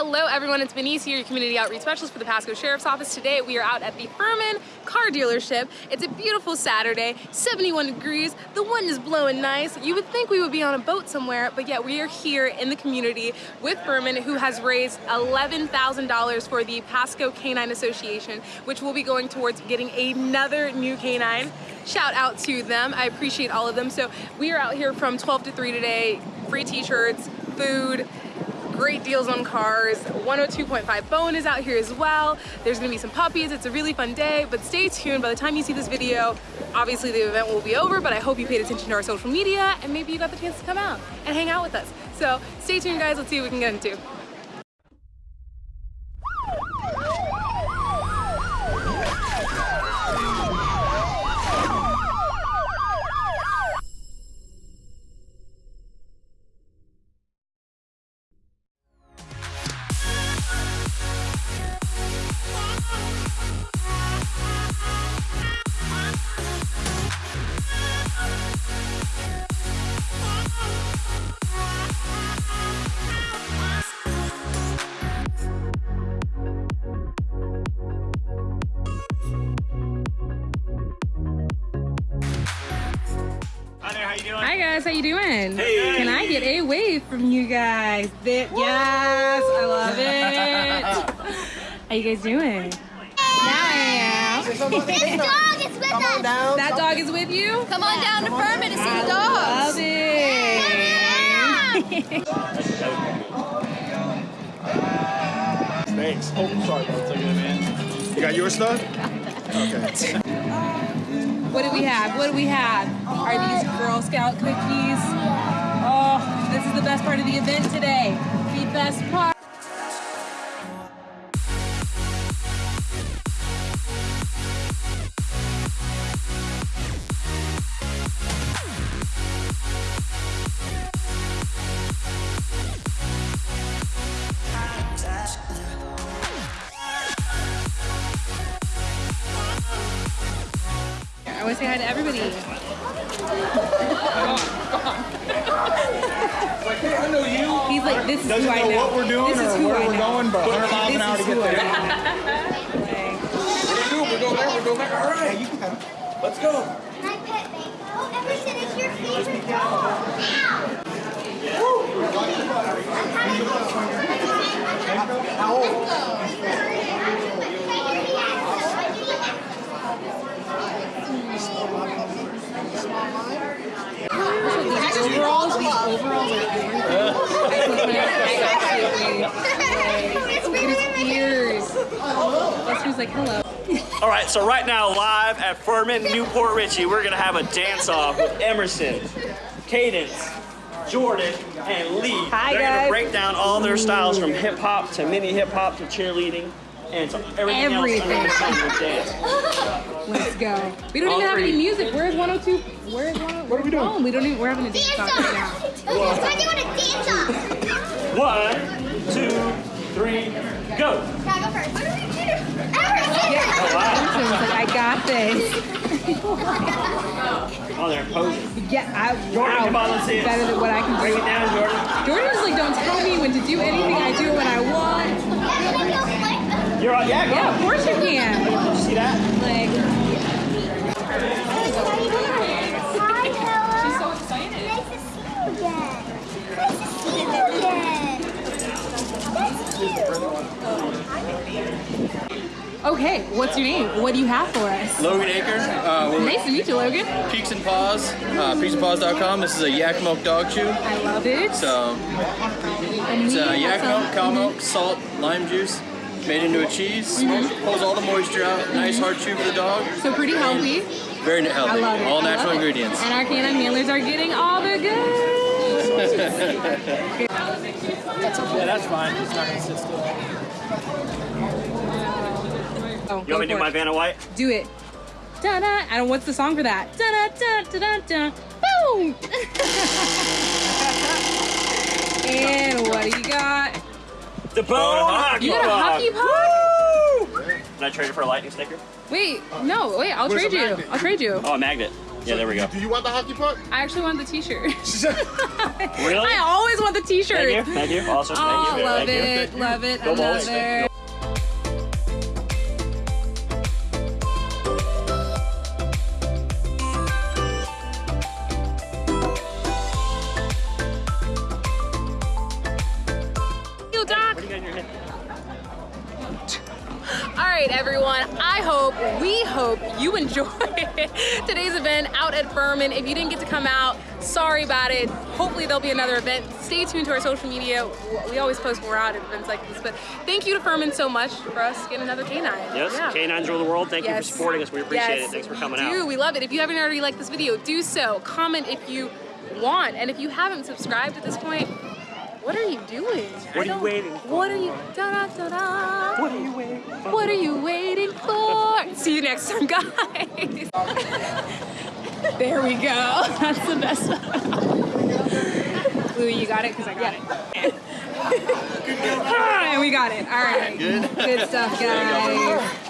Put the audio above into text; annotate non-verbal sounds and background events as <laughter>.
Hello everyone, it's Benice here, your community outreach specialist for the Pasco Sheriff's Office. Today we are out at the Ferman car dealership. It's a beautiful Saturday, 71 degrees, the wind is blowing nice. You would think we would be on a boat somewhere, but yet we are here in the community with Ferman who has raised $11,000 for the Pasco Canine Association, which will be going towards getting another new canine. Shout out to them, I appreciate all of them. So we are out here from 12 to 3 today, free t-shirts, food, great deals on cars. 102.5 Bone is out here as well. There's gonna be some puppies. It's a really fun day, but stay tuned. By the time you see this video, obviously the event will be over, but I hope you paid attention to our social media and maybe you got the chance to come out and hang out with us. So stay tuned guys, let's see what we can get into. Guys, how you doing? Hey. Can I get a wave from you guys? That, yes, I love it. how you guys doing? Now I am. This dog is with us. That dog is with you? Come on down to Ferman to see I the dogs. love it. Thanks. Oh, sorry, bro. Take it, man. You got your stuff? Okay. What do we have? What do we have? Are these Girl Scout cookies? Oh, this is the best part of the event today. The best part. I to say hi to everybody. I know you. He's like, this is Doesn't who I know know. what we're doing this is or who where I we're know. going, but 100 miles an hour to get there. know. Like, What do we do? We go there, we go there. All right, you can have it. Let's go. My pet Mango. Emerson is your favorite dog. Ow. How old? Overalls, these overalls are everything. I put my I absolutely Look at his ears. Lester's like, hello. All right, so right now, live at Ferman, Newport Richie, we're gonna have a dance off with Emerson, Cadence, Jordan, and Lee. Hi, They're guys. gonna break down all their styles from hip hop to mini hip hop to cheerleading and to everything, Everything. else under the dance. <laughs> Let's go. We don't All even have any music. Where's 102? Where's 102? What are we doing? Oh, we don't even, we're having a dance Dance off right now. off. We're doing a dance off. One, two, three, go. Can I go first? What do we do? Emerson. Oh, Emerson's like, I got this. Oh, they're posing. Yeah, I, Jordan, wow. come on, let's see it. Better than what I can Break do. it down, Jordan. Jordan's like, don't tell me when to do anything. I do what I want. Can we go flip? You're on, yeah, go. Yeah, of course you can. Did you see that? Like, Hi, Bella. she's so excited. Nice to see you again. Nice to see you again. That's cute. Okay, what's your name? What do you have for us? Logan Aker. Uh, we're Nice to meet you, Logan. Peaks and Paws, uh, peaksandpaws.com. This is a yak milk dog chew. I love it. So and it's uh, yak milk, cow milk, salt, lime juice, made into a cheese. Smoked, pulls all the moisture out. Nice hard chew for the dog. So pretty healthy. Very I healthy. love it. All I love natural it. ingredients. And our canine handlers are getting all the good. Yeah, that's fine. It's not gonna sit still. Oh, You want me to do my it. Vanna White? Do it. Da da. I don't. What's the song for that? Da da da da da da. Boom. <laughs> and what do you got? The bone hockey You got a hockey puck? Can I trade it for a lightning sticker? Wait, no. Wait. I'll trade you. magnet? I'll trade you. Oh, a magnet. Yeah, there we go. Do you want the hockey puck? I actually want the t-shirt. <laughs> Really? I always want the t-shirt. Thank you. Thank you. Awesome. Oh, Thank you. Oh, love Thank you. it, love it. Go Bulls. Another. Everyone. I hope, we hope you <laughs> enjoy today's event out at Ferman. If you didn't get to come out, sorry about it. Hopefully there'll be another event. Stay tuned to our social media. We always post more out at events like this. But thank you to Ferman so much for us getting another canine. Yes, Yeah. K9s rule the world. Thank you for supporting us. We appreciate Yes, it. Thanks for coming we out. We love it. If you haven't already liked this video, do so. Comment if you want. And if you haven't subscribed at this point, what are you doing? What are you waiting for? What are you? Da, da, da, da. What are you waiting for? What are you waiting for? See you next time, guys. <laughs> there we go. That's the best one. Blue, you got it? Because I got it. Ah, <laughs> we got it. All right. Good. Good stuff, guys.